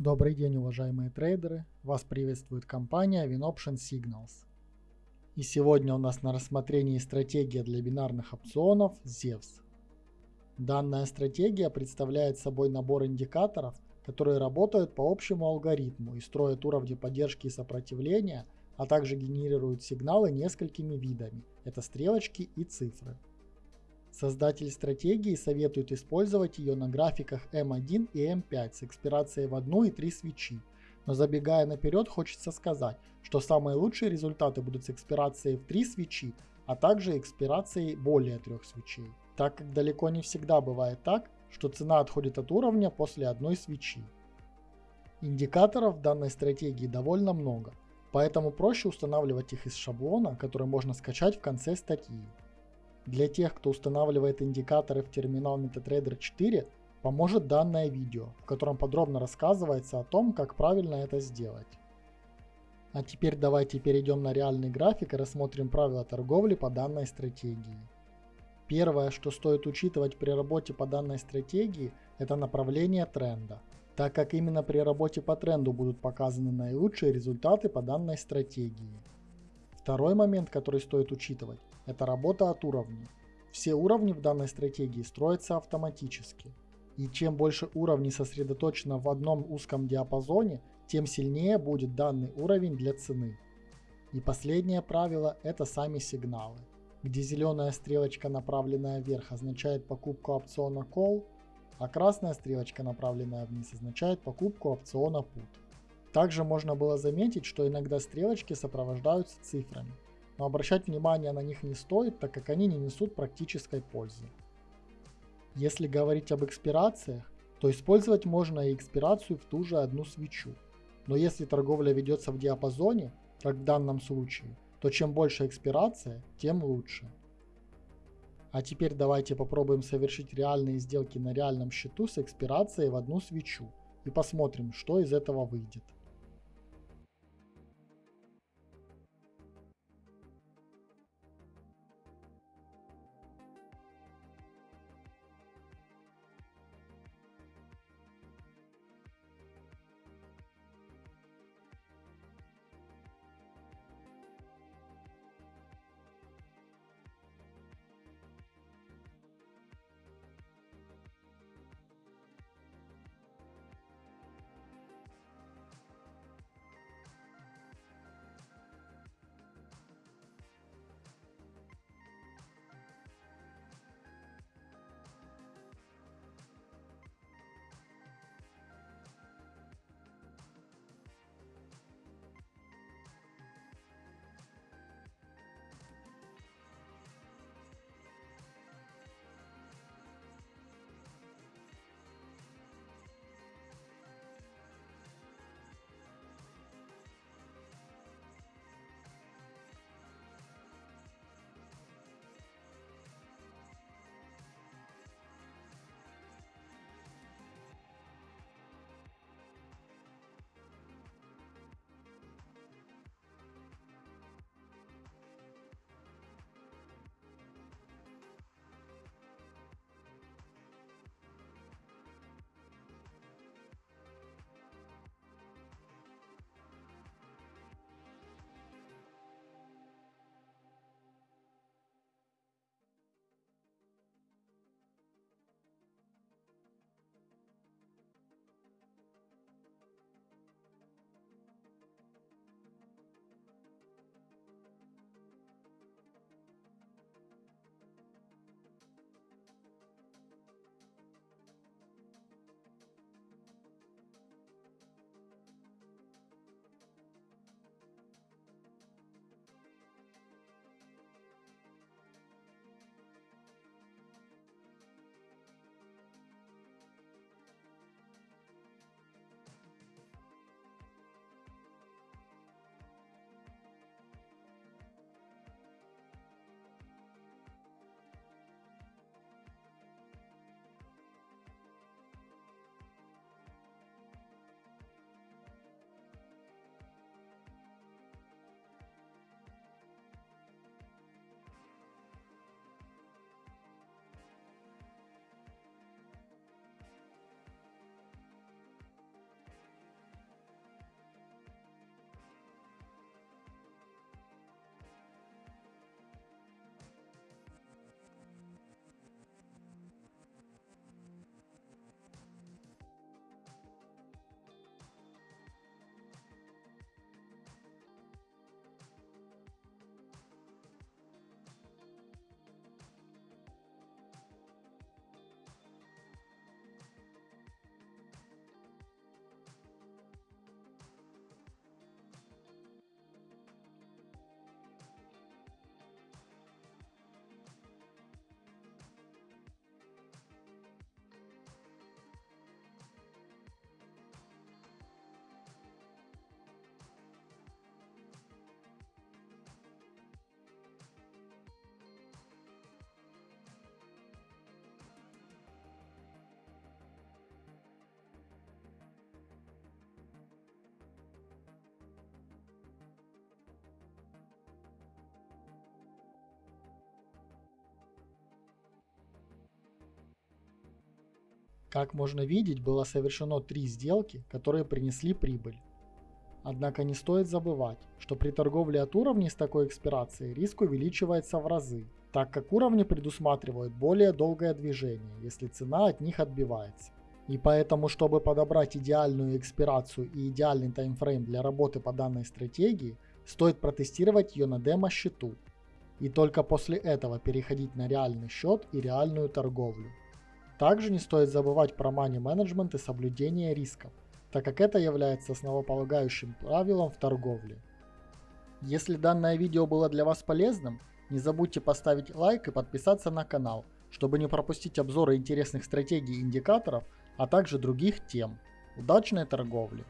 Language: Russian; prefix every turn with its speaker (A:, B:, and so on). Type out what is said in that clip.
A: Добрый день, уважаемые трейдеры! Вас приветствует компания WinOption Signals. И сегодня у нас на рассмотрении стратегия для бинарных опционов ZEVS. Данная стратегия представляет собой набор индикаторов, которые работают по общему алгоритму и строят уровни поддержки и сопротивления, а также генерируют сигналы несколькими видами – это стрелочки и цифры. Создатель стратегии советует использовать ее на графиках M1 и M5 с экспирацией в 1 и 3 свечи. Но забегая наперед, хочется сказать, что самые лучшие результаты будут с экспирацией в 3 свечи, а также экспирацией более 3 свечей. Так как далеко не всегда бывает так, что цена отходит от уровня после одной свечи. Индикаторов данной стратегии довольно много, поэтому проще устанавливать их из шаблона, который можно скачать в конце статьи. Для тех, кто устанавливает индикаторы в терминал MetaTrader 4, поможет данное видео, в котором подробно рассказывается о том, как правильно это сделать. А теперь давайте перейдем на реальный график и рассмотрим правила торговли по данной стратегии. Первое, что стоит учитывать при работе по данной стратегии, это направление тренда, так как именно при работе по тренду будут показаны наилучшие результаты по данной стратегии. Второй момент, который стоит учитывать, это работа от уровней. Все уровни в данной стратегии строятся автоматически. И чем больше уровней сосредоточено в одном узком диапазоне, тем сильнее будет данный уровень для цены. И последнее правило – это сами сигналы, где зеленая стрелочка, направленная вверх, означает покупку опциона Call, а красная стрелочка, направленная вниз, означает покупку опциона Put. Также можно было заметить, что иногда стрелочки сопровождаются цифрами но обращать внимание на них не стоит, так как они не несут практической пользы. Если говорить об экспирациях, то использовать можно и экспирацию в ту же одну свечу. Но если торговля ведется в диапазоне, как в данном случае, то чем больше экспирация, тем лучше. А теперь давайте попробуем совершить реальные сделки на реальном счету с экспирацией в одну свечу и посмотрим, что из этого выйдет. Как можно видеть, было совершено три сделки, которые принесли прибыль. Однако не стоит забывать, что при торговле от уровней с такой экспирацией риск увеличивается в разы, так как уровни предусматривают более долгое движение, если цена от них отбивается. И поэтому, чтобы подобрать идеальную экспирацию и идеальный таймфрейм для работы по данной стратегии, стоит протестировать ее на демо-счету. И только после этого переходить на реальный счет и реальную торговлю. Также не стоит забывать про money management и соблюдение рисков, так как это является основополагающим правилом в торговле. Если данное видео было для вас полезным, не забудьте поставить лайк и подписаться на канал, чтобы не пропустить обзоры интересных стратегий и индикаторов, а также других тем. Удачной торговли!